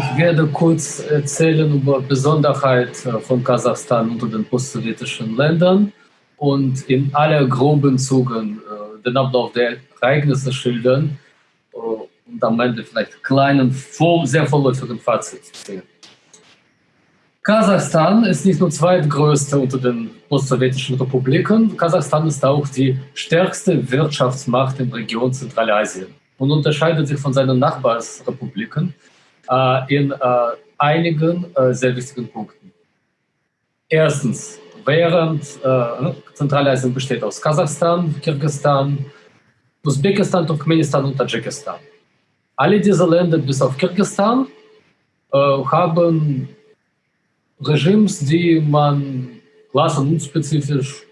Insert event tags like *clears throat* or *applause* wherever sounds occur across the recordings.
Ich werde kurz erzählen über Besonderheit von Kasachstan unter den postsowjetischen Ländern und in aller groben Zügen den Ablauf der Ereignisse schildern und am Ende vielleicht kleinen, sehr vorläufigen Fazit ziehen. Kasachstan ist nicht nur zweitgrößte unter den postsowjetischen Republiken, Kasachstan ist auch die stärkste Wirtschaftsmacht in der Region Zentralasien und unterscheidet sich von seinen Nachbarsrepubliken äh, in äh, einigen äh, sehr wichtigen Punkten. Erstens, während äh, Zentralasien besteht aus Kasachstan, Kirgisistan, Usbekistan, Turkmenistan und Tadschikistan. Alle diese Länder bis auf Kirgisistan äh, haben Regimes, die man klass- und unspezifisch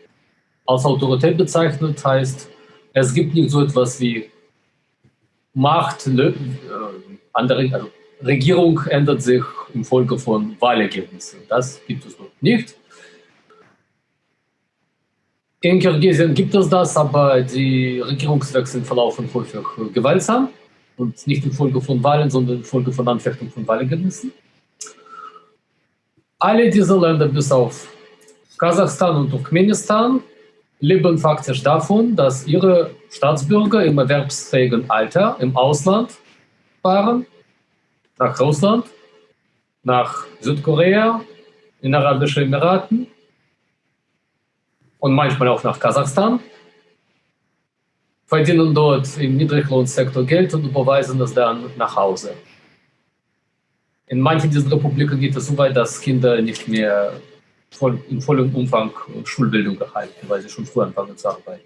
als Autorität bezeichnet, heißt, es gibt nicht so etwas wie Macht, äh, andere, also Regierung ändert sich im Folge von Wahlergebnissen. Das gibt es noch nicht. In Kirgisien gibt es das, aber die Regierungswechsel verlaufen häufig gewaltsam und nicht infolge von Wahlen, sondern infolge von Anfechtung von Wahlergebnissen. Alle diese Länder bis auf Kasachstan und Turkmenistan leben faktisch davon, dass ihre Staatsbürger im erwerbsfähigen Alter im Ausland fahren, nach Russland, nach Südkorea, in Arabischen Emiraten und manchmal auch nach Kasachstan, verdienen dort im Niedriglohnsektor Geld und überweisen es dann nach Hause. In manchen dieser Republiken geht es so weit, dass Kinder nicht mehr voll, in vollem Umfang Schulbildung erhalten, weil sie schon früh anfangen zu arbeiten.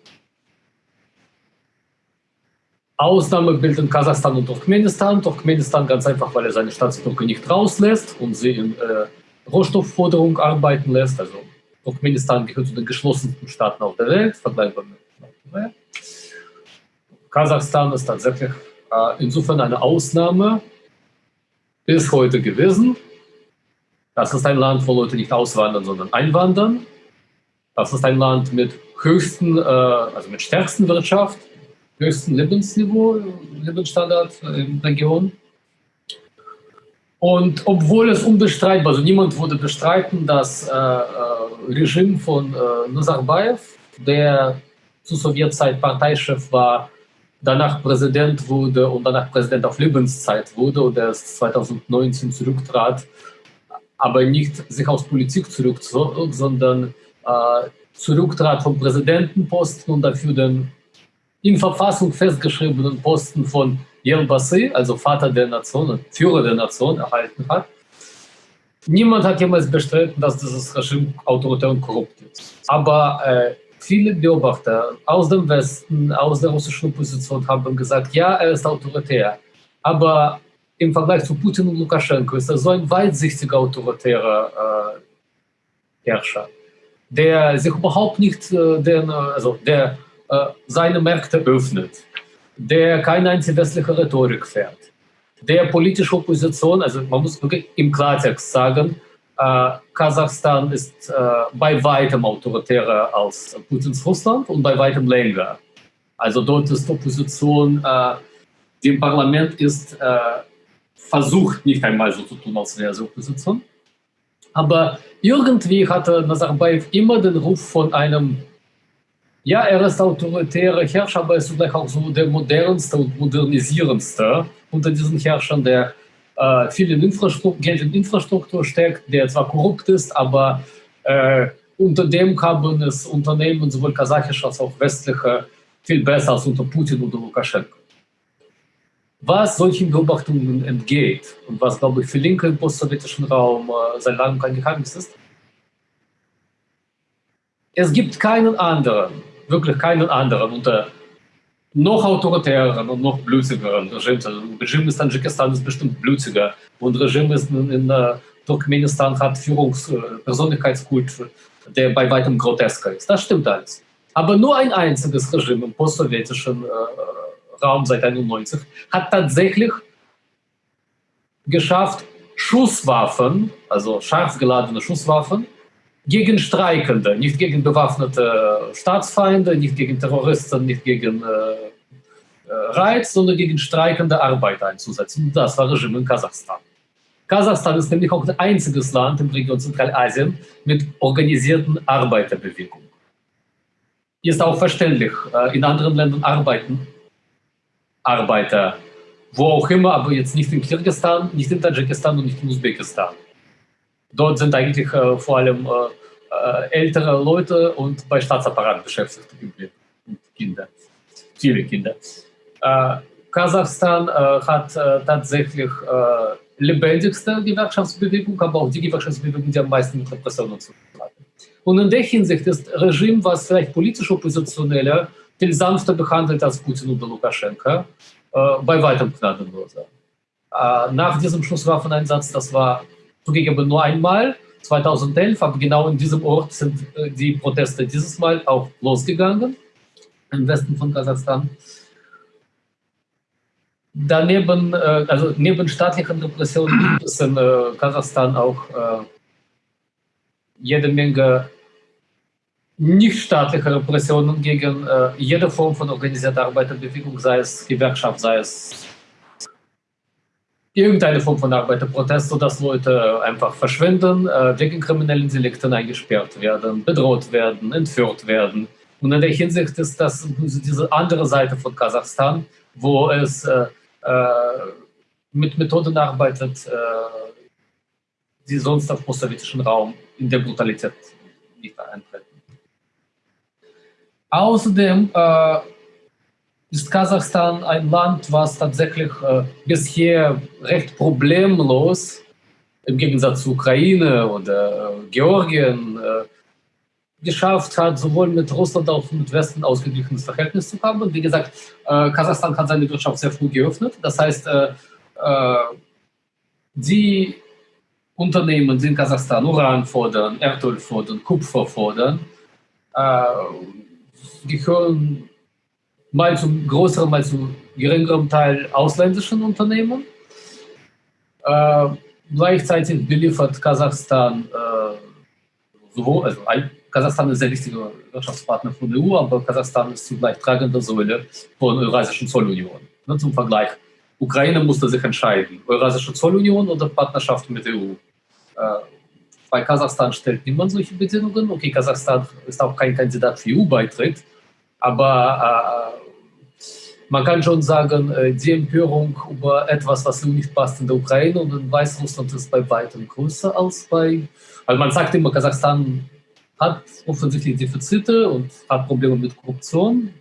Ausnahme bilden Kasachstan und Turkmenistan. Turkmenistan ganz einfach, weil er seine Staatsbürger nicht rauslässt und sie in äh, Rohstoffforderung arbeiten lässt. Also Turkmenistan gehört zu den geschlossensten Staaten auf der Welt, vergleichbar mit Nordkorea. Kasachstan ist tatsächlich äh, insofern eine Ausnahme bis heute gewesen. Das ist ein Land, wo Leute nicht auswandern, sondern einwandern. Das ist ein Land mit höchsten, äh, also mit stärksten Wirtschaft, höchsten Lebensniveau, Lebensstandard in der Region. Und obwohl es unbestreitbar, also niemand würde bestreiten, das äh, äh, Regime von äh, Nazarbayev, der zur Sowjetzeit Parteichef war, danach Präsident wurde und danach Präsident auf Lebenszeit wurde und erst 2019 zurücktrat, aber nicht sich aus Politik zurückzog, sondern äh, zurücktrat vom Präsidentenposten und dafür den in Verfassung festgeschriebenen Posten von Yelbasi, also Vater der Nation, Führer der Nation, erhalten hat. Niemand hat jemals bestritten, dass dieses Regime autoritär und korrupt ist. Aber äh, viele Beobachter aus dem Westen, aus der russischen Opposition haben gesagt, ja, er ist autoritär. Aber im Vergleich zu Putin und Lukaschenko ist er so ein weitsichtiger autoritärer äh, Herrscher, der sich überhaupt nicht, äh, den, also der seine Märkte öffnet, der keine antiwestliche Rhetorik fährt, der politische Opposition, also man muss wirklich im Klartext sagen, äh, Kasachstan ist äh, bei weitem autoritärer als Putins Russland und bei weitem länger. Also dort ist Opposition, äh, die im Parlament ist, äh, versucht nicht einmal so zu tun, als wäre sie Opposition. Aber irgendwie hatte Nazarbayev immer den Ruf von einem ja, er ist autoritärer Herrscher, aber er ist zugleich auch so der modernste und modernisierendste unter diesen Herrschern, der äh, viel in Infrastruktur, Geld in Infrastruktur steckt, der zwar korrupt ist, aber äh, unter dem haben es Unternehmen, sowohl kasachische als auch westliche, viel besser als unter Putin oder Lukaschenko. Was solchen Beobachtungen entgeht und was, glaube ich, für Linke im postsowjetischen Raum äh, seit langem kein Geheimnis ist, es gibt keinen anderen wirklich keinen anderen unter noch autoritäreren und noch blutigeren Regimes. Also Regime in Tadschikistan ist bestimmt blutiger und Regime ist in, in uh, Turkmenistan hat Führungspersönlichkeitskult, uh, der bei weitem grotesker ist. Das stimmt alles. Aber nur ein einziges Regime im postsowjetischen uh, Raum seit 1991 hat tatsächlich geschafft, Schusswaffen, also scharf geladene Schusswaffen, gegen Streikende, nicht gegen bewaffnete Staatsfeinde, nicht gegen Terroristen, nicht gegen äh, Reiz, sondern gegen streikende Arbeiter einzusetzen. Das war Regime in Kasachstan. Kasachstan ist nämlich auch das einzige Land im Region Zentralasien mit organisierten Arbeiterbewegung. Ist auch verständlich. Äh, in anderen Ländern arbeiten Arbeiter, wo auch immer, aber jetzt nicht in Kirgisistan, nicht in Tadschikistan und nicht in Usbekistan. Dort sind eigentlich äh, vor allem äh, äh ältere Leute und bei Staatsapparat beschäftigt und Kinder, viele Kinder. Äh, Kasachstan hat tatsächlich lebendigste Gewerkschaftsbewegung, aber auch die Gewerkschaftsbewegung, die am meisten mit Repressionen zu tun. Und in der Hinsicht ist Regime, was vielleicht politisch Oppositionelle viel sanfter behandelt als Putin oder Lukaschenka, äh, bei weitem gnadenloser. Äh, nach diesem Schusswaffeneinsatz, das war zugegeben nur einmal, 2011, aber genau in diesem Ort sind äh, die Proteste dieses Mal auch losgegangen, im Westen von Kasachstan. Daneben, äh, also neben staatlichen Repressionen gibt es in äh, Kasachstan auch jede Menge nichtstaatliche Repressionen gegen jede Form von organisierter Arbeiterbewegung, sei es Gewerkschaft, sei es irgendeine Form von Arbeiterprotest, sodass Leute einfach verschwinden, wegen kriminellen Delikten eingesperrt werden, bedroht werden, entführt werden. Und in der Hinsicht ist das diese andere Seite von Kasachstan, wo es äh, mit Methoden arbeitet, äh, die sonst auf postsowjetischen Raum in der Brutalität nicht eintreten. Außerdem äh, ist Kasachstan ein Land, was tatsächlich äh, bisher recht problemlos im Gegensatz zu Ukraine oder äh, Georgien äh, geschafft hat, sowohl mit Russland als auch mit Westen ausgeglichenes Verhältnis zu haben. Und wie gesagt, äh, Kasachstan hat seine Wirtschaft sehr früh geöffnet. Das heißt, äh, die Unternehmen, die in Kasachstan Uran fordern, Erdöl fordern, Kupfer fordern, gehören mal zum größeren, mal zu geringerem Teil ausländischen Unternehmen. Äh, gleichzeitig beliefert Kasachstan äh, sowohl, also Kasachstan ist ein sehr wichtiger Wirtschaftspartner von der EU, aber Kasachstan ist zugleich tragende Säule von Eurasischen Zollunion. Ne, zum Vergleich, Ukraine musste sich entscheiden, Eurasische Zollunion oder Partnerschaft mit der EU. Äh, bei Kasachstan stellt niemand solche Bedingungen. Okay, Kasachstan ist auch kein Kandidat für EU-Beitritt, aber äh, man kann schon sagen, äh, die Empörung über etwas, was nicht passt in der Ukraine und in Weißrussland ist bei weitem größer als bei, also man sagt immer, Kasachstan hat offensichtlich Defizite und hat Probleme mit Korruption,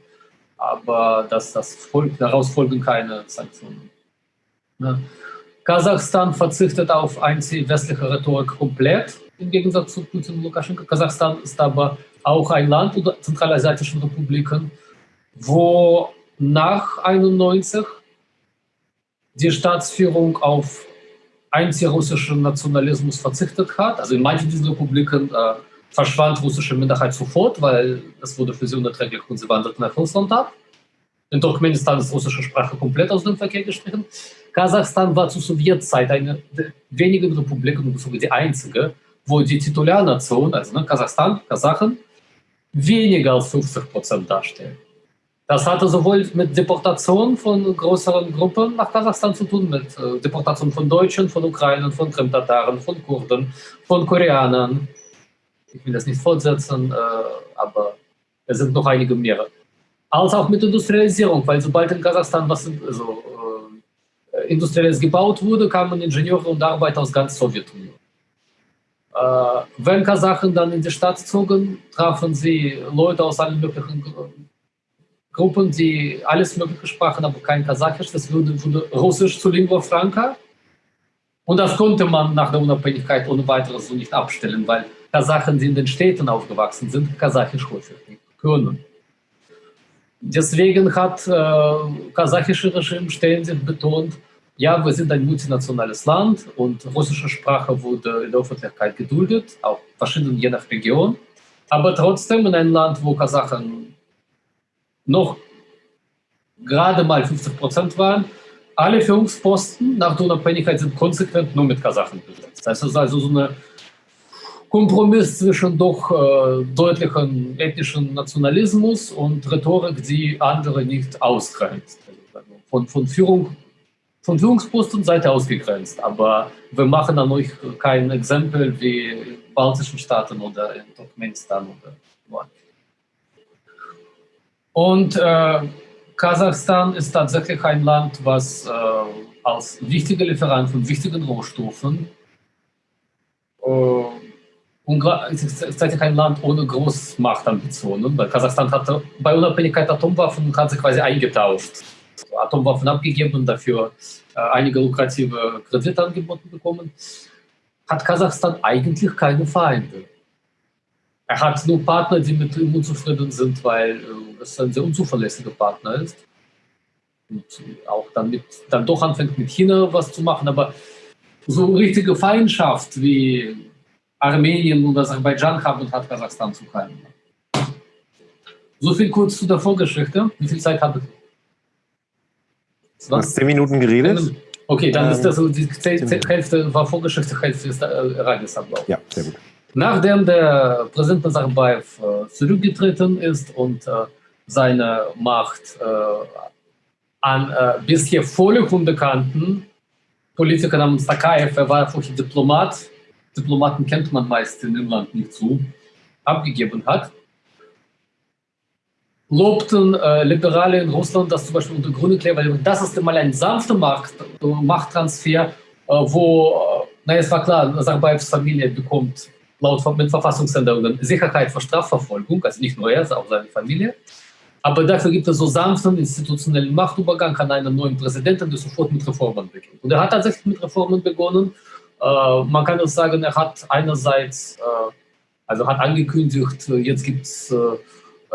aber dass das folgt, daraus folgen keine Sanktionen. Ja. Kasachstan verzichtet auf anti-westliche Rhetorik komplett, im Gegensatz zu Putin und Lukaschenko. Kasachstan ist aber auch ein Land oder zentralasiatischen Republiken, wo nach 91 die Staatsführung auf antirussischen Nationalismus verzichtet hat. Also in manchen dieser Republiken äh, verschwand russische Minderheit sofort, weil es wurde für sie unerträglich und sie wanderten nach Russland ab. In Turkmenistan ist russische Sprache komplett aus dem Verkehr gestrichen. Kasachstan war zur Sowjetzeit eine der wenigen Republiken, sogar die einzige, wo die Titulärnation, also ne, Kasachstan, Kasachen, weniger als 50 Prozent darstellen. Das hatte sowohl mit Deportation von größeren Gruppen nach Kasachstan zu tun, mit äh, Deportation von Deutschen, von Ukrainern, von Krimtataren, von Kurden, von Koreanern, ich will das nicht fortsetzen, äh, aber es sind noch einige mehr. Als auch mit Industrialisierung, weil sobald in Kasachstan was also, äh, Industrielles gebaut wurde, kamen Ingenieure und Arbeiter aus ganz Sowjetunion. Äh, wenn Kasachen dann in die Stadt zogen, trafen sie Leute aus allen möglichen Gruppen, die alles Mögliche sprachen, aber kein Kasachisch. Das wurde, wurde Russisch zu Lingua Franca. Und das konnte man nach der Unabhängigkeit ohne weiteres so nicht abstellen, weil Kasachen, die in den Städten aufgewachsen sind, Kasachisch häufig nicht können. Deswegen hat äh, kasachische Regime ständig betont, ja, wir sind ein multinationales Land und russische Sprache wurde in der Öffentlichkeit geduldet, auch verschieden je nach Region. Aber trotzdem in einem Land, wo Kasachen noch gerade mal 50 Prozent waren, alle Führungsposten nach der Unabhängigkeit sind konsequent nur mit Kasachen besetzt. Das ist also so eine Kompromiss zwischen doch äh, deutlichen ethnischen Nationalismus und Rhetorik, die andere nicht ausgrenzt. Also von, von Führung von Führungsposten seid ihr ausgegrenzt. Aber wir machen an euch kein Exempel wie in baltischen Staaten oder in Turkmenistan oder woanders. Und äh, Kasachstan ist tatsächlich ein Land, was äh, als wichtiger Lieferant von wichtigen Rohstoffen äh, und gleichzeitig ein Land ohne Großmachtambitionen, weil Kasachstan hatte bei Unabhängigkeit Atomwaffen hat sie quasi eingetauscht. Atomwaffen abgegeben und dafür einige lukrative Kredite angeboten bekommen. Hat Kasachstan eigentlich keine Feinde. Er hat nur Partner, die mit ihm unzufrieden sind, weil es ein sehr unzuverlässiger Partner ist. Und auch damit dann doch anfängt mit China was zu machen, aber so richtige Feindschaft wie Armenien und Aserbaidschan haben hat Kasachstan zu keinem. So viel kurz zu der Vorgeschichte. Wie viel Zeit hattet ihr? Du hast zehn Minuten geredet. Okay, dann ähm, ist das so, die Hälfte war Vorgeschichte, Hälfte ist Ereignisablauf. Ja, sehr gut. Nachdem der Präsident Nazarbayev äh, zurückgetreten ist und äh, seine Macht äh, an äh, bisher völlig unbekannten Politiker namens Takayev, er war vorher Diplomat, Diplomaten kennt man meist in Inland nicht zu, abgegeben hat, lobten äh, Liberale in Russland das zum Beispiel unter Grüne klar, weil das ist mal ein sanfter Macht, Machttransfer, äh, wo, äh, naja, es war klar, Nazarbayevs Familie bekommt laut mit Verfassungsänderungen Sicherheit vor Strafverfolgung, also nicht nur er, sondern auch seine Familie. Aber dafür gibt es so sanften institutionellen Machtübergang an einen neuen Präsidenten, der sofort mit Reformen beginnt. Und er hat tatsächlich mit Reformen begonnen. Äh, man kann auch sagen, er hat einerseits, äh, also hat angekündigt, jetzt gibt es äh,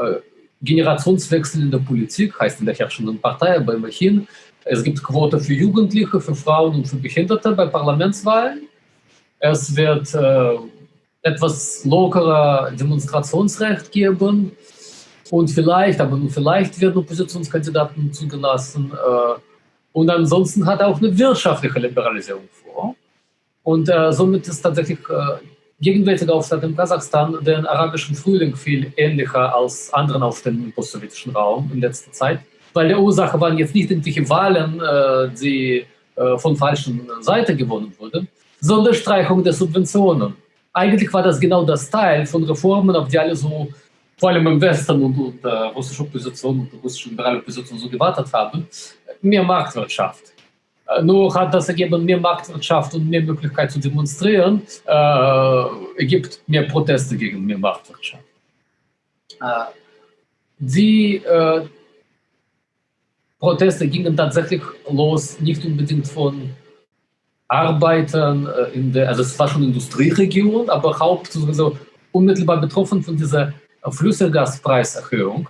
äh, Generationswechsel in der Politik, heißt in der herrschenden Partei, aber immerhin. Es gibt Quote für Jugendliche, für Frauen und für Behinderte bei Parlamentswahlen. Es wird äh, etwas lockerer Demonstrationsrecht geben und vielleicht, aber nur vielleicht werden Oppositionskandidaten zugelassen. Äh, und ansonsten hat er auch eine wirtschaftliche Liberalisierung vor. Und äh, somit ist tatsächlich gegenwärtige Aufstand in Kasachstan den arabischen Frühling viel ähnlicher als anderen Aufständen im postsowjetischen Raum in letzter Zeit. Weil der Ursache waren jetzt nicht irgendwelche Wahlen, äh, die äh, von falschen Seite gewonnen wurden, sondern Streichung der Subventionen eigentlich war das genau das Teil von Reformen, auf die alle so, vor allem im Westen und, und äh, Opposition und russische liberale Opposition so gewartet haben, mehr Marktwirtschaft. Äh, nur hat das ergeben, mehr Marktwirtschaft und mehr Möglichkeit zu demonstrieren, äh, ergibt mehr Proteste gegen mehr Marktwirtschaft. Äh, die äh, Proteste gingen tatsächlich los, nicht unbedingt von Arbeitern äh, in der, also es war schon Industrieregion, aber hauptsächlich unmittelbar betroffen von dieser Flüssiggaspreiserhöhung,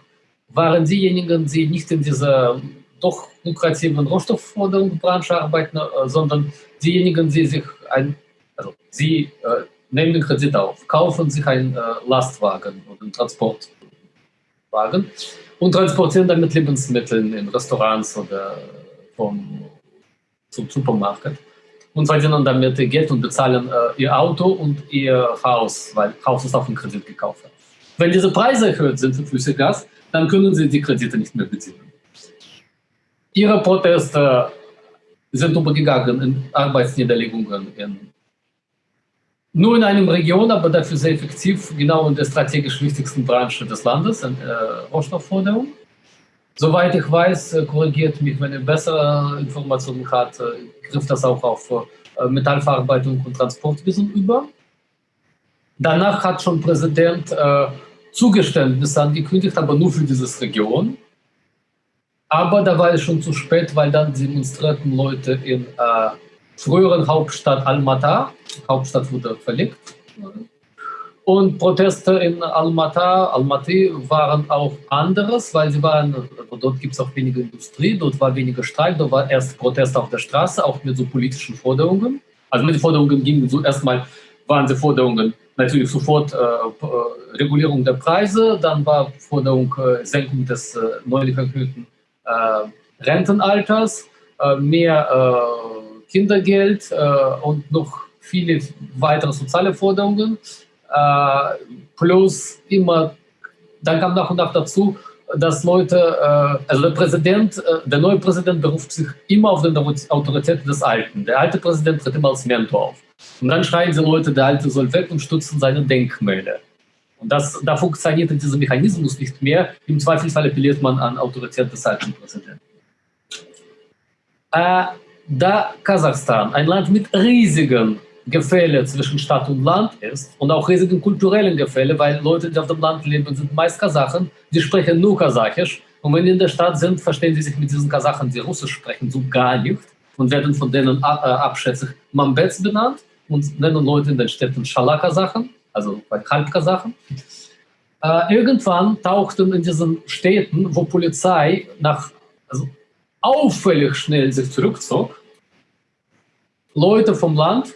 waren diejenigen, die nicht in dieser doch lukrativen Rohstoffforderungsbranche arbeiten, äh, sondern diejenigen, die sich ein, also sie äh, nehmen den Kredit auf, kaufen sich einen äh, Lastwagen oder einen Transportwagen und transportieren damit Lebensmittel in Restaurants oder vom, zum Supermarkt und verdienen damit Geld und bezahlen ihr Auto und ihr Haus, weil Haus ist auf dem Kredit gekauft. Wenn diese Preise erhöht sind für Flüssiggas, dann können sie die Kredite nicht mehr beziehen. Ihre Proteste sind übergegangen in Arbeitsniederlegungen in, nur in einer Region, aber dafür sehr effektiv, genau in der strategisch wichtigsten Branche des Landes, in äh, Rohstoffforderung. Soweit ich weiß, äh, korrigiert mich, wenn ihr bessere Informationen hat, äh, trifft das auch auf äh, Metallverarbeitung und Transportwesen über. Danach hat schon Präsident äh, Zugeständnisse angekündigt, aber nur für diese Region. Aber da war es schon zu spät, weil dann demonstrierten Leute in äh, früheren Hauptstadt Almaty, Hauptstadt wurde verlegt, und Proteste in Almaty, Almaty waren auch anderes, weil sie waren, dort gibt es auch weniger Industrie, dort war weniger Streik, dort war erst Protest auf der Straße, auch mit so politischen Forderungen. Also mit den Forderungen gingen so erstmal waren die Forderungen natürlich sofort äh, äh Regulierung der Preise, dann war Forderung äh, Senkung des äh, neulich erhöhten Rentenalters, äh, mehr Kindergeld und noch viele weitere soziale Forderungen. Äh, plus immer, dann kam nach und nach dazu, dass Leute, äh, also der Präsident, äh, der neue Präsident beruft sich immer auf die Autorität des Alten. Der alte Präsident tritt immer als Mentor auf. Und dann schreien die Leute, der Alte soll weg und stützen seine Denkmäler. Und das, da funktioniert dieser Mechanismus nicht mehr. Im Zweifelsfall appelliert man an Autorität des alten Präsidenten. Äh, da Kasachstan, ein Land mit riesigen Gefälle zwischen Stadt und Land ist und auch riesigen kulturellen Gefälle, weil Leute, die auf dem Land leben, sind meist Kasachen, die sprechen nur Kasachisch. Und wenn die in der Stadt sind, verstehen sie sich mit diesen Kasachen, die Russisch sprechen, so gar nicht und werden von denen äh, abschätzig Mambets benannt und nennen Leute in den Städten Schalakasachen, also Halbkasachen. Äh, irgendwann tauchten in diesen Städten, wo Polizei nach also auffällig schnell sich zurückzog, Leute vom Land,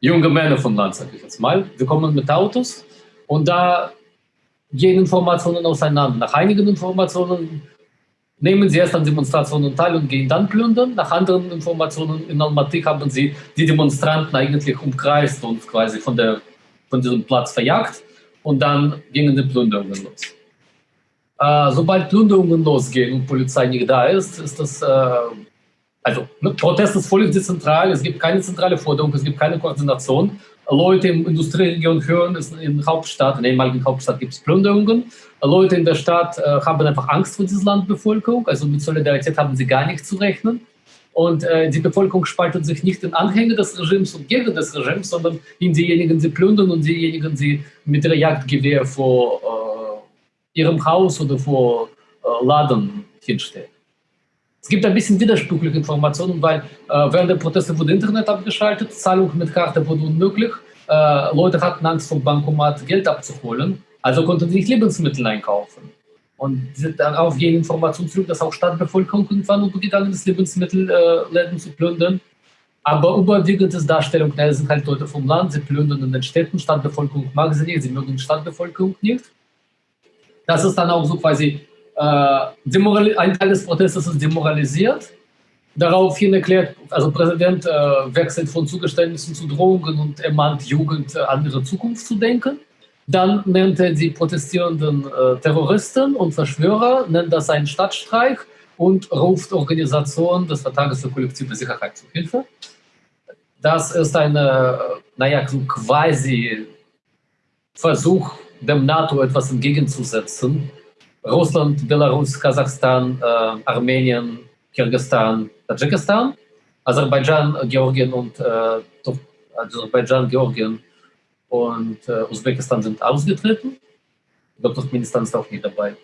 junge Männer vom Land, sage ich jetzt mal, wir kommen mit Autos und da gehen Informationen auseinander. Nach einigen Informationen nehmen sie erst an Demonstrationen teil und gehen dann plündern. Nach anderen Informationen in Almaty haben sie die Demonstranten eigentlich umkreist und quasi von, der, von diesem Platz verjagt und dann gingen die Plünderungen los. Äh, sobald Plünderungen losgehen und Polizei nicht da ist, ist das, äh, also ne, Protest ist völlig dezentral, es gibt keine zentrale Forderung, es gibt keine Koordination. Leute in Industrieregion hören, es in der Hauptstadt, in der ehemaligen Hauptstadt gibt es Plünderungen. Leute in der Stadt äh, haben einfach Angst vor dieser Landbevölkerung, also mit Solidarität haben sie gar nicht zu rechnen. Und äh, die Bevölkerung spaltet sich nicht in Anhänger des Regimes und Gegner des Regimes, sondern in diejenigen, die plündern und diejenigen, die mit ihrer Jagdgewehr vor äh, ihrem Haus oder vor äh, Laden hinstehen. Es gibt ein bisschen widersprüchliche Informationen, weil äh, während der Proteste wurde Internet abgeschaltet, Zahlung mit Karte wurde unmöglich, äh, Leute hatten Angst vom Bankomat Geld abzuholen, also konnten sie nicht Lebensmittel einkaufen. Und darauf gehen Informationen zurück, dass auch Stadtbevölkerung irgendwann übergegangen ist, Lebensmittelläden äh, zu plündern. Aber überwiegend ist Darstellung, na, sind halt Leute vom Land, sie plündern in den Städten, Stadtbevölkerung mag sie nicht, sie mögen die Stadtbevölkerung nicht. Das ist dann auch so quasi äh, ein Teil des Protestes ist demoralisiert. Daraufhin erklärt, also Präsident äh, wechselt von Zugeständnissen zu Drohungen und ermahnt Jugend, äh, an ihre Zukunft zu denken. Dann nennt er die protestierenden äh, Terroristen und Verschwörer, nennt das einen Stadtstreik und ruft Organisationen des Vertrages für kollektive Sicherheit zu Hilfe. Das ist ein, naja, so quasi Versuch, dem NATO etwas entgegenzusetzen, Russland, Belarus, Kasachstan, äh, Armenien, Kirgisistan, Tadschikistan, Aserbaidschan, Georgien und äh, Aserbaidschan, Georgien und äh, Usbekistan sind ausgetreten. Ich glaube, Turkmenistan ist auch nicht dabei.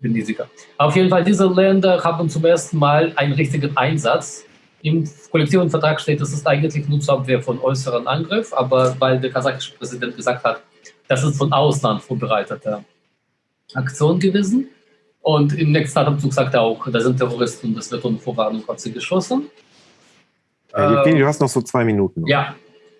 Bin nicht sicher. Auf jeden Fall, diese Länder haben zum ersten Mal einen richtigen Einsatz. Im kollektiven Vertrag steht, es ist eigentlich nur zur Abwehr von äußeren Angriff, aber weil der kasachische Präsident gesagt hat, das ist von Ausland vorbereiteter Aktion gewesen. Und im nächsten Atemzug sagt er auch, da sind Terroristen das wird ohne Vorwarnung auf sie geschossen. Ja, Evgeny, du hast noch so zwei Minuten. Ja,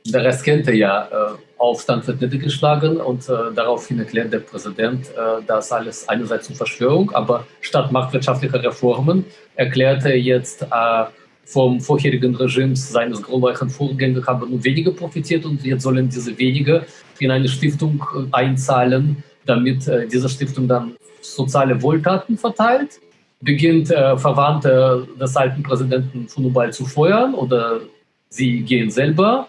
der Rest kennt er ja. Äh, Aufstand wird niedergeschlagen und äh, daraufhin erklärt der Präsident, äh, das alles einerseits zur Verschwörung, aber statt marktwirtschaftlicher Reformen erklärt er jetzt äh, vom vorherigen Regime seines glorreichen Vorgängers haben nur wenige profitiert und jetzt sollen diese wenige in eine Stiftung äh, einzahlen, damit äh, diese Stiftung dann soziale Wohltaten verteilt, beginnt Verwandte des alten Präsidenten Funubal zu feuern oder sie gehen selber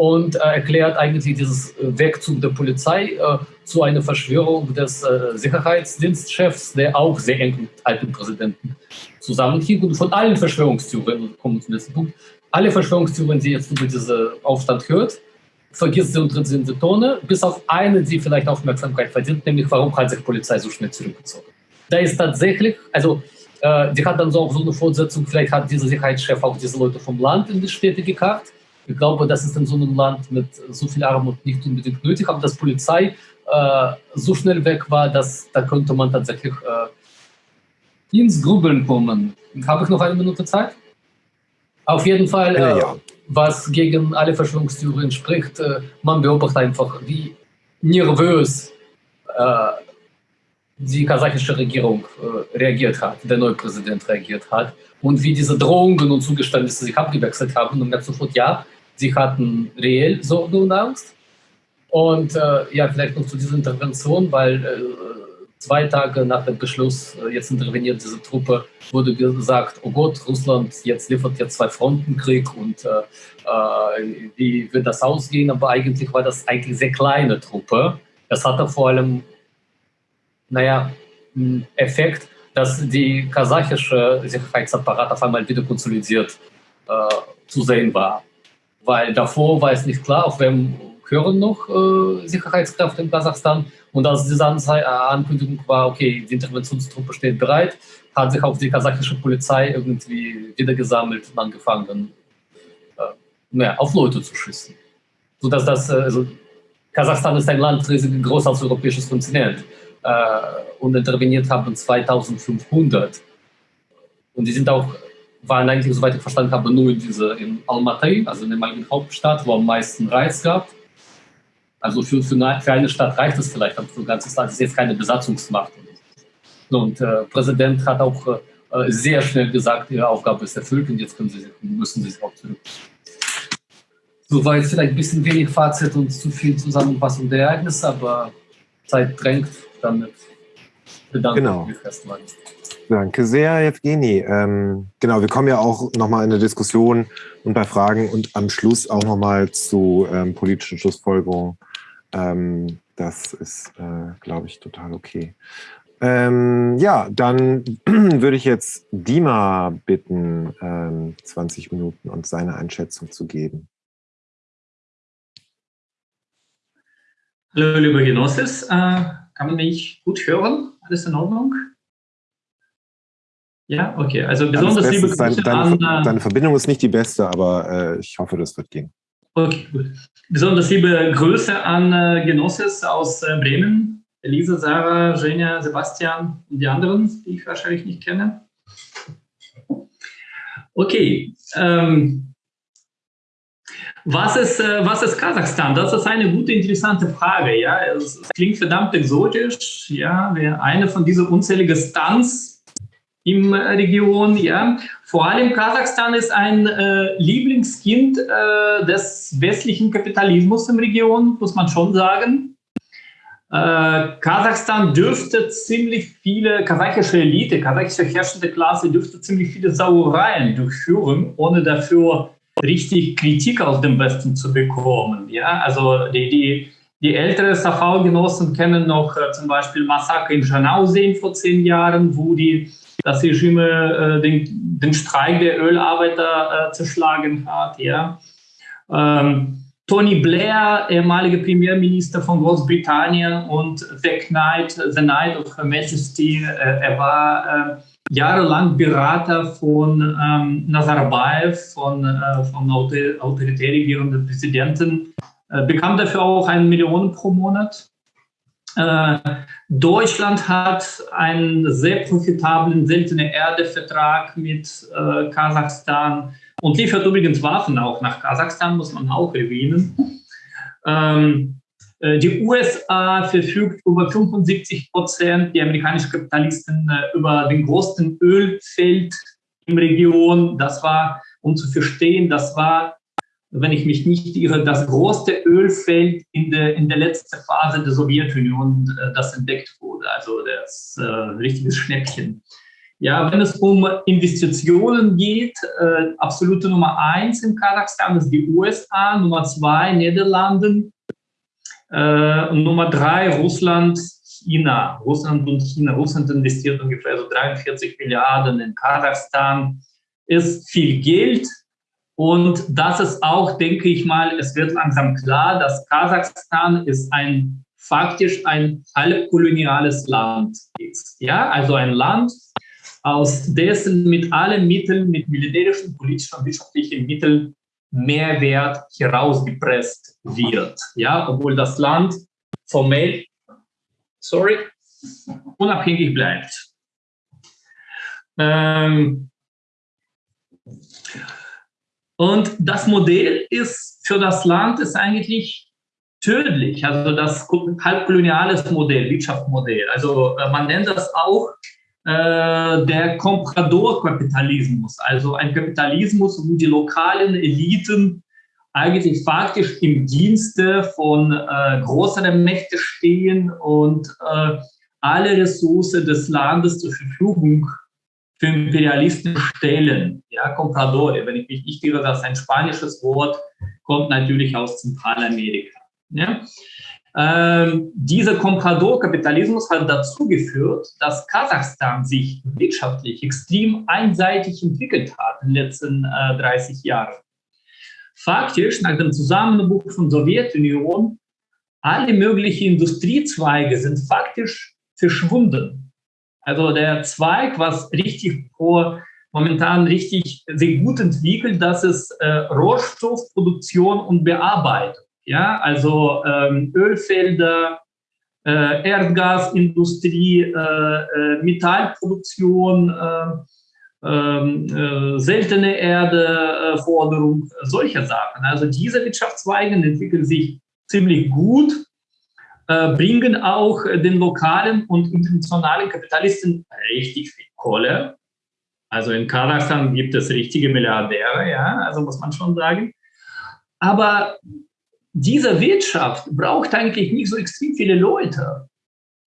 und äh, erklärt eigentlich dieses Wegzug der Polizei äh, zu einer Verschwörung des äh, Sicherheitsdienstchefs, der auch sehr eng mit alten Präsidenten zusammenhing. Und von allen Verschwörungstheorien, kommen zum letzten Punkt, alle Verschwörungstheorien, die jetzt über diesen Aufstand hört, vergisst sie und tritt sie in die Tone, bis auf eine, die vielleicht Aufmerksamkeit verdient, nämlich warum hat sich die Polizei so schnell zurückgezogen. Da ist tatsächlich, also äh, die hat dann so auch so eine Fortsetzung, vielleicht hat dieser Sicherheitschef auch diese Leute vom Land in die Städte gekarrt. Ich glaube, das ist in so einem Land mit so viel Armut nicht unbedingt nötig, aber dass Polizei äh, so schnell weg war, dass da könnte man tatsächlich äh, ins Grübeln kommen. Habe ich noch eine Minute Zeit? Auf jeden Fall, äh, ja was gegen alle Verschwörungstheorien spricht. Äh, man beobachtet einfach, wie nervös äh, die kasachische Regierung äh, reagiert hat, der neue Präsident reagiert hat und wie diese Drohungen und Zugeständnisse sich abgewechselt haben und merkt sofort, ja, sie hatten reell Sorge und Angst. Und äh, ja, vielleicht noch zu dieser Intervention, weil äh, zwei Tage nach dem Beschluss, äh, jetzt interveniert diese Truppe, wurde gesagt, oh Gott, Russland jetzt liefert jetzt zwei Frontenkrieg und äh, äh, wie wird das ausgehen? Aber eigentlich war das eigentlich sehr kleine Truppe. Das hatte vor allem, naja, Effekt, dass die kasachische Sicherheitsapparat auf einmal wieder konsolidiert äh, zu sehen war. Weil davor war es nicht klar, auf wem hören noch äh, Sicherheitskräfte in Kasachstan. Und als diese Anzei äh, Ankündigung war, okay, die Interventionstruppe steht bereit, hat sich auch die kasachische Polizei irgendwie wieder gesammelt und angefangen, äh, naja, auf Leute zu schießen. Sodass das, äh, also Kasachstan ist ein Land riesig groß als europäisches Kontinent äh, und interveniert haben 2500. Und die sind auch, waren eigentlich, soweit ich verstanden habe, nur in, diese, in Almaty, also in der eigenen Hauptstadt, wo am meisten Reiz gab. Also für, für, eine, Stadt reicht es vielleicht, aber für ein ganzes Land ist jetzt keine Besatzungsmacht. Und äh, Präsident hat auch äh, sehr schnell gesagt, ihre Aufgabe ist erfüllt und jetzt sie, müssen sie sich auch zurück. So war jetzt vielleicht ein bisschen wenig Fazit und zu viel Zusammenfassung der Ereignisse, aber Zeit drängt, damit bedanke genau. ich mich erstmal. Danke sehr, Evgeni. Ähm, genau, wir kommen ja auch nochmal in eine Diskussion und bei Fragen und am Schluss auch nochmal zu ähm, politischen Schlussfolgerungen ähm, das ist, äh, glaube ich, total okay. Ähm, ja, dann *clears throat* würde ich jetzt Dima bitten, ähm, 20 Minuten und seine Einschätzung zu geben. Hallo, liebe Genosses. Äh, kann man mich gut hören? Alles in Ordnung? Ja, okay. Also besonders liebe Grüße dein, deine, an... Äh, deine Verbindung ist nicht die beste, aber äh, ich hoffe, das wird gehen. Okay, gut. Besonders liebe Grüße an äh, Genosses aus äh, Bremen. Elisa, Sarah, Genia, Sebastian und die anderen, die ich wahrscheinlich nicht kenne. Okay. Ähm, was, ist, äh, was ist Kasachstan? Das ist eine gute, interessante Frage. Ja? Es, es klingt verdammt exotisch. Ja? Eine von diesen unzähligen Stunts im Region. Ja. Vor allem Kasachstan ist ein äh, Lieblingskind äh, des westlichen Kapitalismus im Region, muss man schon sagen. Äh, Kasachstan dürfte ziemlich viele, kasachische Elite, kasachische herrschende Klasse dürfte ziemlich viele Sauereien durchführen, ohne dafür richtig Kritik aus dem Westen zu bekommen. Ja, also die, die, die ältere SAV-Genossen kennen noch äh, zum Beispiel Massaker in Janauseen vor zehn Jahren, wo die das Regime äh, den, den Streik der Ölarbeiter äh, zerschlagen hat. Ja. Ähm, Tony Blair, ehemaliger Premierminister von Großbritannien und The Knight, The Knight of Her Majesty, äh, er war äh, jahrelang Berater von ähm, Nazarbayev, von, äh, vom autoritär regierenden Präsidenten, äh, bekam dafür auch eine Million pro Monat. Äh, Deutschland hat einen sehr profitablen seltene Erde-Vertrag mit äh, Kasachstan und liefert übrigens Waffen auch nach Kasachstan, muss man auch erwähnen. Ähm, äh, die USA verfügt über 75 Prozent, die amerikanischen Kapitalisten über den größten Ölfeld im Region. Das war, um zu verstehen, das war wenn ich mich nicht irre, das größte Ölfeld in der, in der letzten Phase der Sowjetunion, äh, das entdeckt wurde. Also das äh, richtiges Schnäppchen. Ja, wenn es um Investitionen geht, äh, absolute Nummer eins in Kasachstan ist die USA, Nummer zwei Niederlande, äh, Nummer drei Russland, China. Russland und China. Russland investiert ungefähr so 43 Milliarden in Kasachstan. Ist viel Geld, und das ist auch, denke ich mal, es wird langsam klar, dass Kasachstan ist ein faktisch ein halbkoloniales Land ist. Ja, also ein Land, aus dessen mit allen Mitteln, mit militärischen, politischen und wirtschaftlichen Mitteln Mehrwert herausgepresst wird. Ja, obwohl das Land formell, sorry, unabhängig bleibt. Ähm, und das Modell ist für das Land ist eigentlich tödlich. Also das halbkoloniales Modell, Wirtschaftsmodell. Also äh, man nennt das auch äh, der Comprador-Kapitalismus. Also ein Kapitalismus, wo die lokalen Eliten eigentlich faktisch im Dienste von äh, größeren Mächten stehen und äh, alle Ressourcen des Landes zur Verfügung für Imperialisten stellen. Ja, Compradore, wenn ich mich nicht irre, das ist ein spanisches Wort, kommt natürlich aus Zentralamerika. Ja? Ähm, dieser Comprador-Kapitalismus hat dazu geführt, dass Kasachstan sich wirtschaftlich extrem einseitig entwickelt hat in den letzten äh, 30 Jahren. Faktisch, nach dem Zusammenbruch von Sowjetunion, alle möglichen Industriezweige sind faktisch verschwunden. Also der Zweig, was richtig momentan richtig sehr gut entwickelt, das ist äh, Rohstoffproduktion und Bearbeitung. Ja, also ähm, Ölfelder, äh, Erdgasindustrie, äh, äh, Metallproduktion, äh, ähm, äh, seltene Erdeforderung, solche Sachen. Also diese Wirtschaftszweige entwickeln sich ziemlich gut, bringen auch den lokalen und internationalen Kapitalisten richtig viel Kohle. Also in Kasachstan gibt es richtige Milliardäre, ja, also muss man schon sagen. Aber diese Wirtschaft braucht eigentlich nicht so extrem viele Leute.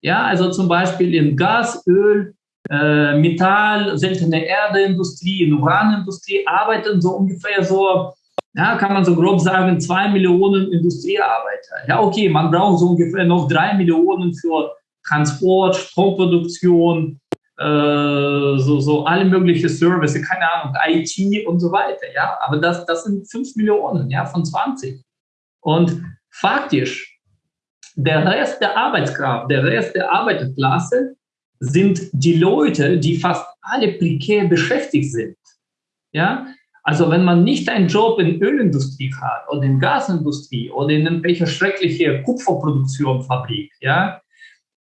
Ja, also zum Beispiel in Gas, Öl, äh, Metall, seltene Erdeindustrie, in Uranindustrie arbeiten so ungefähr so, ja, kann man so grob sagen, zwei Millionen Industriearbeiter. Ja, okay, man braucht so ungefähr noch drei Millionen für Transport, Stromproduktion, äh, so, so alle möglichen Services, keine Ahnung, IT und so weiter. Ja, aber das, das sind fünf Millionen, ja, von 20. Und faktisch, der Rest der Arbeitskraft, der Rest der Arbeiterklasse sind die Leute, die fast alle prekär beschäftigt sind. Ja, also wenn man nicht einen Job in Ölindustrie hat oder in Gasindustrie oder in irgendwelcher schreckliche Kupferproduktionfabrik, ja,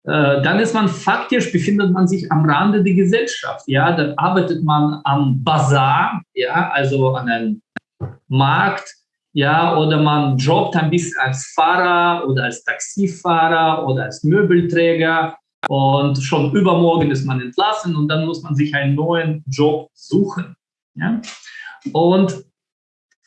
äh, dann ist man faktisch, befindet man sich am Rande der Gesellschaft. Ja, dann arbeitet man am Bazar, ja, also an einem Markt, ja, oder man jobbt ein bisschen als Fahrer oder als Taxifahrer oder als Möbelträger und schon übermorgen ist man entlassen und dann muss man sich einen neuen Job suchen. Ja? Und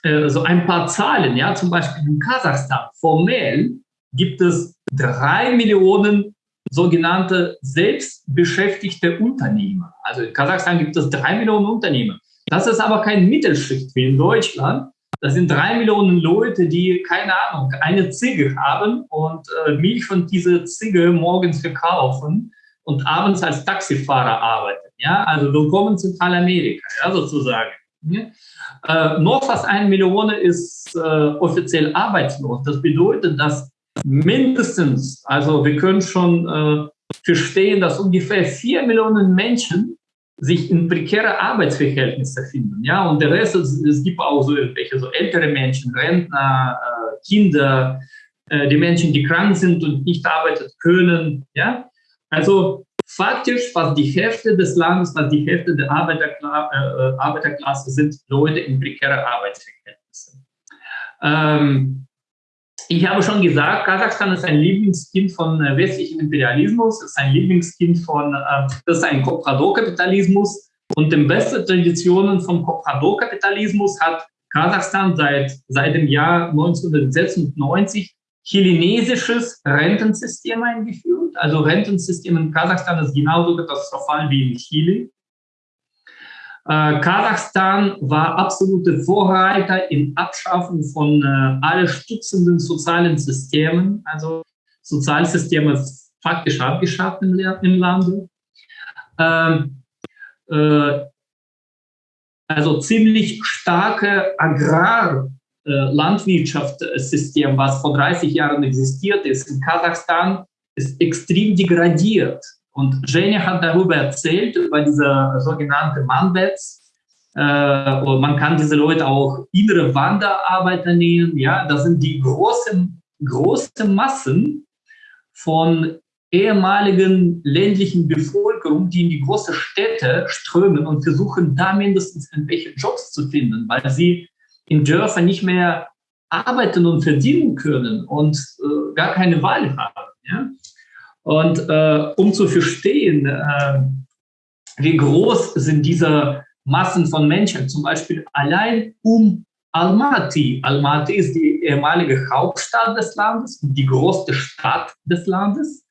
äh, so ein paar Zahlen, ja, zum Beispiel in Kasachstan, formell gibt es drei Millionen sogenannte selbstbeschäftigte Unternehmer. Also in Kasachstan gibt es drei Millionen Unternehmer. Das ist aber kein Mittelschicht wie in Deutschland, das sind drei Millionen Leute, die, keine Ahnung, eine Ziege haben und äh, Milch von dieser Ziege morgens verkaufen und abends als Taxifahrer arbeiten. Ja, also willkommen in Zentralamerika, ja, sozusagen. Äh, noch fast eine Million ist äh, offiziell arbeitslos. Das bedeutet, dass mindestens, also wir können schon äh, verstehen, dass ungefähr vier Millionen Menschen sich in prekäre Arbeitsverhältnisse finden. Ja, und der Rest, es, es gibt auch so irgendwelche so ältere Menschen, Rentner, äh, Kinder, äh, die Menschen, die krank sind und nicht arbeiten können. Ja, also faktisch fast die Hälfte des Landes, fast die Hälfte der Arbeiterkla äh, Arbeiterklasse sind Leute in prekäre Arbeitsverhältnissen. Ähm, ich habe schon gesagt, Kasachstan ist ein Lieblingskind von äh, westlichem Imperialismus, ist ein Lieblingskind von, äh, das ist ein Comprador-Kapitalismus. Und den besten Traditionen vom Comprador-Kapitalismus hat Kasachstan seit, seit dem Jahr 1996 chilenesisches Rentensystem eingeführt. Also Rentensystem in Kasachstan ist genauso katastrophal wie in Chile. Äh, Kasachstan war absolute Vorreiter in Abschaffung von äh, alle stützenden sozialen Systemen, also Sozialsysteme faktisch abgeschafft im, im Lande. Ähm, äh, also ziemlich starke Agrarlandwirtschaftssystem, äh, was vor 30 Jahren existiert ist in Kasachstan, ist extrem degradiert. Und Jenny hat darüber erzählt, über diese sogenannte Manbets. Äh, man kann diese Leute auch innere Wanderarbeiter nennen. Ja, das sind die großen, großen Massen von ehemaligen ländlichen Bevölkerung, die in die großen Städte strömen und versuchen, da mindestens irgendwelche Jobs zu finden, weil sie in Dörfern nicht mehr arbeiten und verdienen können und äh, gar keine Wahl haben. Ja? Und äh, um zu verstehen, äh, wie groß sind diese Massen von Menschen, zum Beispiel allein um Almaty. Almaty ist die ehemalige Hauptstadt des Landes, die größte Stadt des Landes.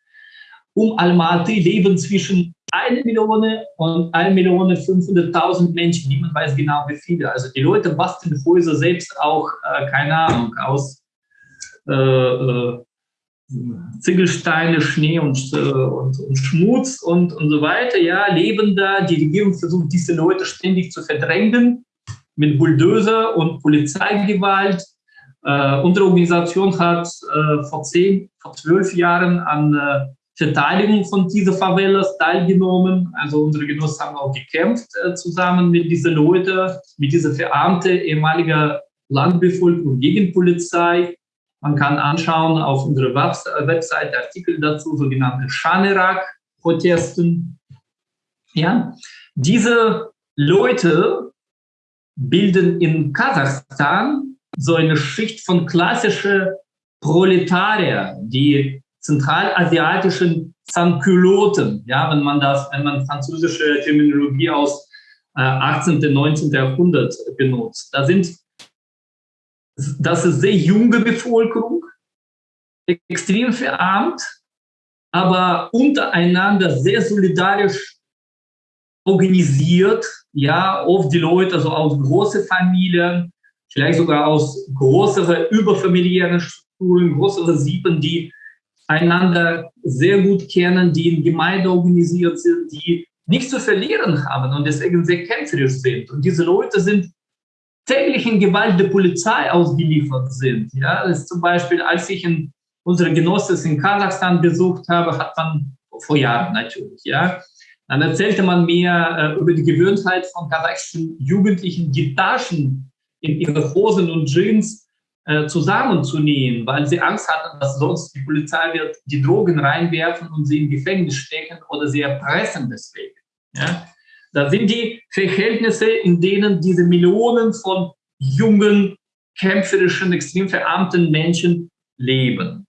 um Almaty leben zwischen 1 Million und 1 Million 500.000 Menschen. Niemand weiß genau, wie viele. Also die Leute basteln Häuser selbst auch, äh, keine Ahnung, aus äh, äh, Ziegelsteine, Schnee und, äh, und, und, Schmutz und, und so weiter, ja, leben da. Die Regierung versucht, diese Leute ständig zu verdrängen mit Bulldozer und Polizeigewalt. Äh, unsere Organisation hat vor zehn, vor zwölf Jahren an Verteidigung von diesen Favelas teilgenommen. Also unsere Genossen haben auch gekämpft äh, zusammen mit diesen Leuten, mit dieser verarmte ehemaliger Landbevölkerung gegen Polizei. Man kann anschauen auf unserer Webseite Artikel dazu, sogenannte Schanerak-Protesten. Ja, diese Leute bilden in Kasachstan so eine Schicht von klassischen Proletarier, die zentralasiatischen Sankyloten, ja, wenn man das, wenn man französische Terminologie aus äh, 18. und 19. Jahrhundert benutzt. Da sind das ist sehr junge Bevölkerung, extrem verarmt, aber untereinander sehr solidarisch organisiert, ja, oft die Leute also aus großen Familien, vielleicht sogar aus größeren überfamiliären Strukturen, größere Sieben, die einander sehr gut kennen, die in Gemeinde organisiert sind, die nichts zu verlieren haben und deswegen sehr kämpferisch sind. Und diese Leute sind täglichen Gewalt der Polizei ausgeliefert sind. Ja, das zum Beispiel, als ich in, unsere Genossen in Kasachstan besucht habe, hat man vor Jahren natürlich, ja, dann erzählte man mir äh, über die Gewöhnheit von kasachischen Jugendlichen, die Taschen in ihre Hosen und Jeans äh, zusammenzunähen, weil sie Angst hatten, dass sonst die Polizei wird die Drogen reinwerfen und sie in Gefängnis stecken oder sie erpressen deswegen. Ja? Das sind die Verhältnisse, in denen diese Millionen von jungen, kämpferischen, extrem verarmten Menschen leben.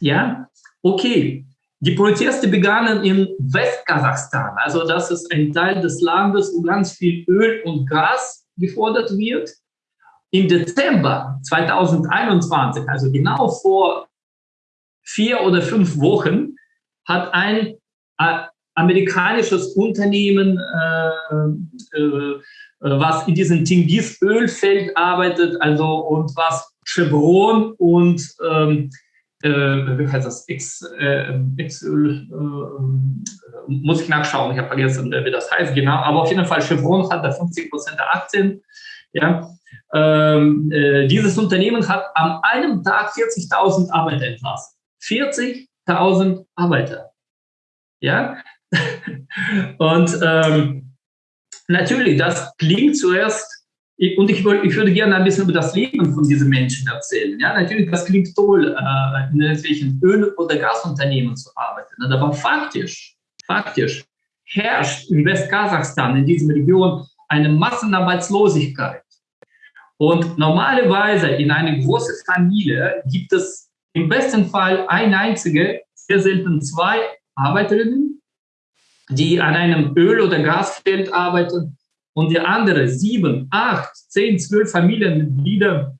Ja, okay. Die Proteste begannen in Westkasachstan. Also das ist ein Teil des Landes, wo ganz viel Öl und Gas gefordert wird. Im Dezember 2021, also genau vor vier oder fünf Wochen, hat ein äh, amerikanisches Unternehmen, äh, äh, was in diesem Tingis-Ölfeld arbeitet, also und was Chevron und ähm, äh, wie heißt das? X, äh, X Öl, äh, muss ich nachschauen, ich habe vergessen, wie das heißt genau, aber auf jeden Fall Chevron hat da 50 Prozent der Aktien. Ja. Ähm, äh, dieses Unternehmen hat an einem Tag 40.000 Arbeiter entlassen. 40.000 Arbeiter. Ja, *laughs* und ähm, natürlich, das klingt zuerst, und ich, ich, würde gerne ein bisschen über das Leben von diesen Menschen erzählen. Ja, natürlich, das klingt toll, äh, in irgendwelchen Öl- oder Gasunternehmen zu arbeiten. Aber faktisch, faktisch herrscht in Westkasachstan, in dieser Region, eine Massenarbeitslosigkeit. Und normalerweise in einer großen Familie gibt es im besten Fall eine einzige, sehr selten zwei Arbeiterinnen die an einem Öl- oder Gasfeld arbeiten und die andere sieben, acht, zehn, zwölf Familienmitglieder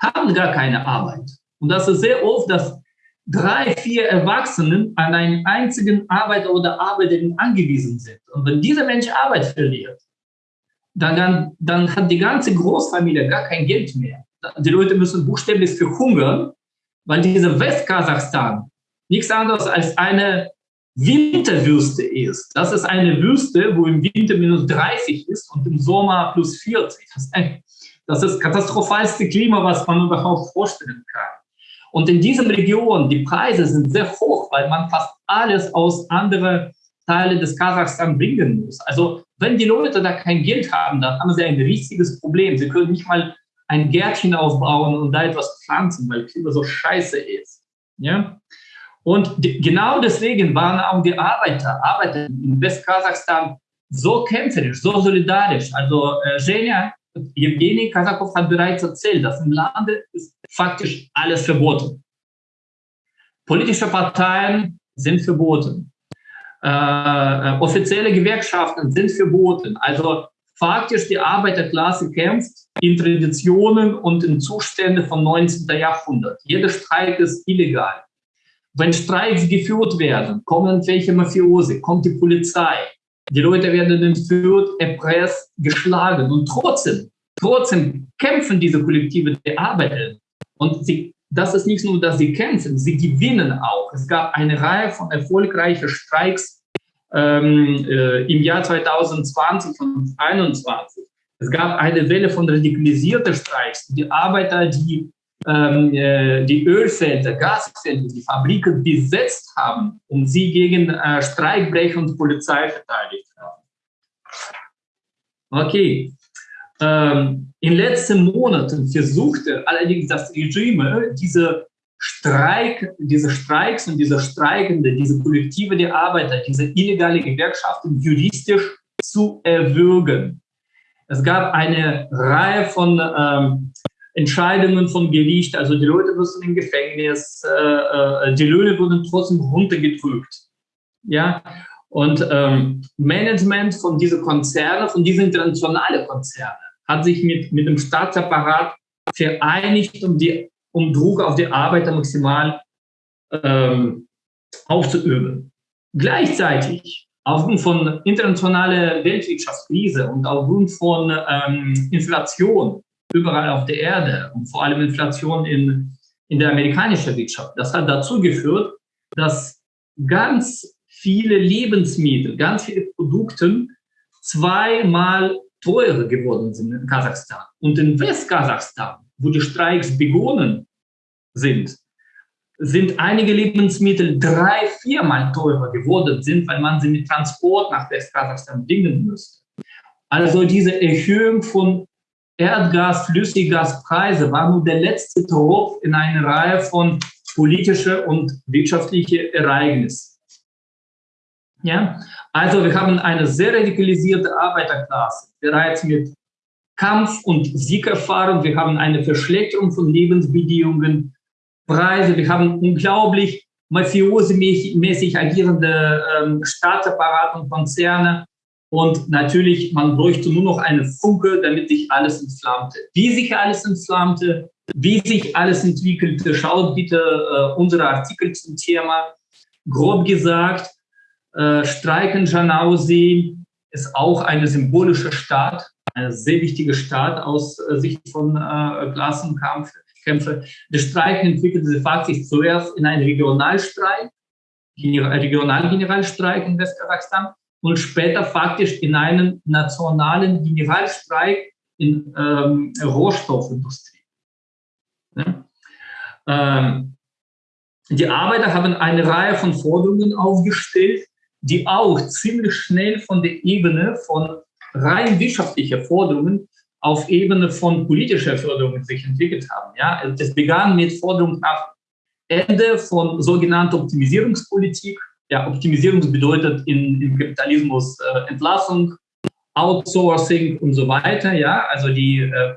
haben gar keine Arbeit. Und das ist sehr oft, dass drei, vier Erwachsenen an einen einzigen Arbeiter oder Arbeiterin angewiesen sind. Und wenn dieser Mensch Arbeit verliert, dann, dann, hat die ganze Großfamilie gar kein Geld mehr. Die Leute müssen buchstäblich verhungern, weil diese Westkasachstan nichts anderes als eine Winterwüste ist. Das ist eine Wüste, wo im Winter minus 30 ist und im Sommer plus 40. Das ist, das ist katastrophalste Klima, was man überhaupt vorstellen kann. Und in diesem Region, die Preise sind sehr hoch, weil man fast alles aus anderen Teilen des Kasachstan bringen muss. Also wenn die Leute da kein Geld haben, dann haben sie ein riesiges Problem. Sie können nicht mal ein Gärtchen aufbauen und da etwas pflanzen, weil Klima so scheiße ist. Ja? Und genau deswegen waren auch die Arbeiter, Arbeiter in Westkasachstan so kämpferisch, so solidarisch. Also äh, Genia, Evgeny Kasakov hat bereits erzählt, dass im Lande ist faktisch alles verboten. Politische Parteien sind verboten. Äh, äh, offizielle Gewerkschaften sind verboten. Also faktisch die Arbeiterklasse kämpft in Traditionen und in Zuständen vom 19. Jahrhundert. Jeder Streik ist illegal. wenn Streiks geführt werden, kommen welche Mafiose, kommt die Polizei, die Leute werden entführt, erpresst, geschlagen und trotzdem, trotzdem kämpfen diese Kollektive der Arbeiter. Und sie, das ist nicht nur, dass sie kämpfen, sie gewinnen auch. Es gab eine Reihe von erfolgreichen Streiks ähm, äh, im Jahr 2020 und 2021. Es gab eine Welle von radikalisierten Streiks. Die Arbeiter, die ähm, äh, die Ölfelder, Gasfelder, die Fabriken besetzt haben und sie gegen äh, Streikbrecher und Polizei verteidigt haben. Okay. Ähm, in den letzten Monaten versuchte allerdings das Regime, diese Streik, diese Streiks und diese Streikende, diese Kollektive der Arbeiter, diese illegale Gewerkschaften juristisch zu erwürgen. Es gab eine Reihe von ähm, Entscheidungen vom Gericht, also die Leute müssen im Gefängnis, äh, äh, die Löhne wurden trotzdem runtergedrückt. Ja, und ähm, Management von diesen Konzernen, von diesen internationalen Konzernen, hat sich mit, mit dem Staatsapparat vereinigt, um, die, um Druck auf die Arbeiter maximal ähm, aufzuüben. Gleichzeitig, aufgrund von internationaler Weltwirtschaftskrise und aufgrund von ähm, Inflation, überall auf der Erde und vor allem Inflation in, in der amerikanischen Wirtschaft. Das hat dazu geführt, dass ganz viele Lebensmittel, ganz viele Produkte zweimal teurer geworden sind in Kasachstan. Und in Westkasachstan, wo die Streiks begonnen sind, sind einige Lebensmittel drei, viermal teurer geworden sind, weil man sie mit Transport nach Westkasachstan bringen müsste. Also diese Erhöhung von Erdgas, Flüssiggaspreise war nur der letzte Tropf in einer Reihe von politischen und wirtschaftlichen Ereignissen. Ja? Also wir haben eine sehr radikalisierte Arbeiterklasse, bereits mit Kampf- und Siegerfahrung. Wir haben eine Verschlechterung von Lebensbedingungen, Preise. Wir haben unglaublich mafiosemäßig agierende ähm, Staatsapparat und Konzerne. Und natürlich, man bräuchte nur noch eine Funke, damit sich alles entflammte. Wie sich alles entflammte, wie sich alles entwickelte, schaut bitte äh, unsere Artikel zum Thema. Grob gesagt, äh, Streiken Janausi ist auch eine symbolische Stadt, eine sehr wichtige Stadt aus äh, Sicht von äh, Klassenkämpfe. Der Streik entwickelte sich zuerst in einen Regionalstreik, Regionalgeneralstreik in Westkasachstan und später faktisch in einen nationalen Generalstreik in ähm, Rohstoffindustrie. Ja? Ähm, die Arbeiter haben eine Reihe von Forderungen aufgestellt, die auch ziemlich schnell von der Ebene von rein wirtschaftlicher Forderungen auf Ebene von politischer Forderungen sich entwickelt haben. Ja, also das begann mit Forderungen nach Ende von sogenannter Optimisierungspolitik, ja, Optimisierung bedeutet in, im Kapitalismus äh, Entlassung, Outsourcing und so weiter. Ja, also die äh,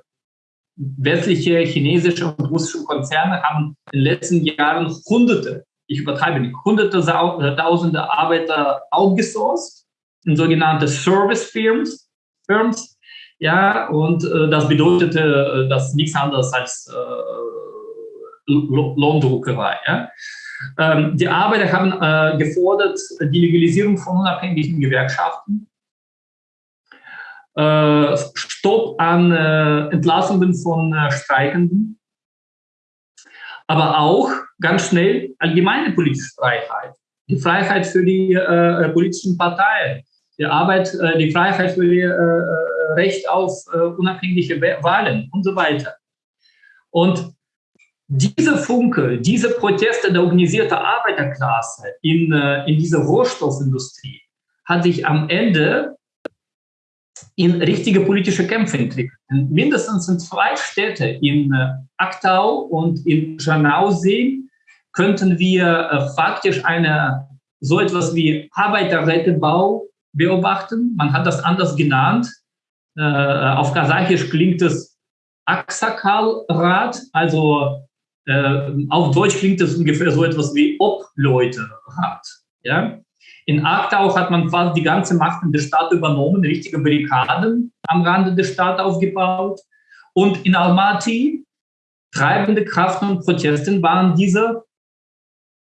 westliche, chinesische und russische Konzerne haben in den letzten Jahren Hunderte, ich übertreibe nicht, Hunderte, äh, Tausende Arbeiter outgesourced in sogenannte Service Firms. Firms ja, und äh, das bedeutete äh, das nichts anderes als äh, Lohndruckerei. Ja. Ähm, die Arbeiter haben äh, gefordert die Legalisierung von unabhängigen Gewerkschaften, äh, Stopp an Entlassungen von Streikenden, aber auch ganz schnell allgemeine politische Freiheit, die Freiheit für die äh, politischen Parteien, die Arbeit, äh, die Freiheit für die Recht auf unabhängige Wahlen und so weiter. Und diese Funke, diese Proteste der organisierten Arbeiterklasse in, äh, in dieser Rohstoffindustrie hat sich am Ende in richtige politische Kämpfe entwickelt. Mindestens in zwei Städte, in äh, Aktau und in Janausee, könnten wir äh, faktisch eine, so etwas wie Arbeiterrätebau beobachten. Man hat das anders genannt. auf Kasachisch klingt es Aksakal-Rat, also äh, auf Deutsch klingt das ungefähr so etwas wie Obleute hat. Ja? In Aktau hat man quasi die ganze Macht in der Stadt übernommen, richtige Barrikaden am Rande der Stadt aufgebaut. Und in Almaty, treibende Kraft und Protesten waren diese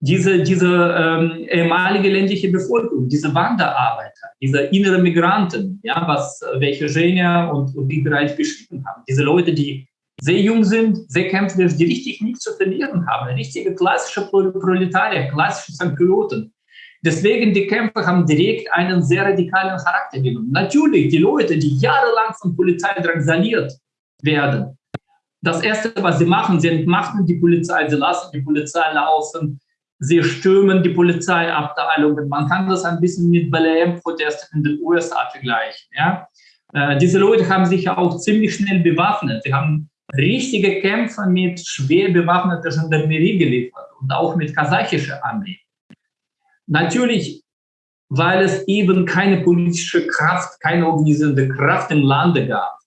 diese, diese ähm, ehemalige ländliche Bevölkerung, diese Wanderarbeiter, diese innere Migranten, ja, was äh, welche Genia und, und ich bereits beschrieben haben, diese Leute, die sehr jung sind, sehr kämpferisch, die richtig nichts zu verlieren haben, richtige klassische Proletarier, klassische Sankyloten. Deswegen die Kämpfe haben direkt einen sehr radikalen Charakter genommen. Natürlich, die Leute, die jahrelang von Polizei drangsaliert werden, das Erste, was sie machen, sie entmachten die Polizei, sie lassen die Polizei laufen, sie stürmen die Polizeiabteilungen. Man kann das ein bisschen mit BLM-Protesten in den USA vergleichen. Ja? Äh, diese Leute haben sich ja auch ziemlich schnell bewaffnet. Sie haben richtige Kämpfe mit schwer bewaffneter Gendarmerie geliefert und auch mit kasachischer Armee. Natürlich, weil es eben keine politische Kraft, keine organisierende Kraft im Lande gab,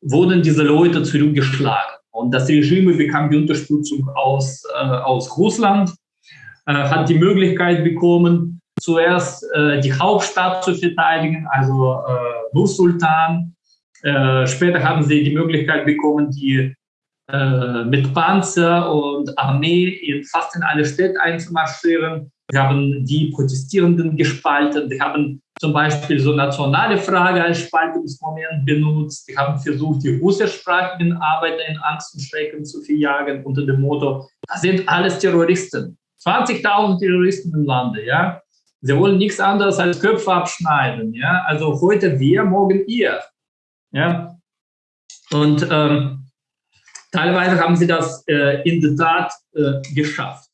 wurden diese Leute zurückgeschlagen. Und das Regime bekam die Unterstützung aus, äh, aus Russland, äh, hat die Möglichkeit bekommen, zuerst äh, die Hauptstadt zu verteidigen, also äh, Nur-Sultan. Äh, später haben sie die Möglichkeit bekommen, die äh, mit Panzer und Armee in fast in alle Städte einzumarschieren. Sie haben die Protestierenden gespalten. Sie haben zum Beispiel so nationale Frage als Spaltungsmoment benutzt. Sie haben versucht, die russischsprachigen Arbeiter in Angst und Schrecken zu verjagen unter dem Motto, das sind alles Terroristen. 20.000 Terroristen im Lande, ja. Sie wollen nichts anderes als Köpfe abschneiden, ja. Also heute wir, morgen ihr, ja. Und ähm, teilweise haben sie das äh, in der Tat äh, geschafft.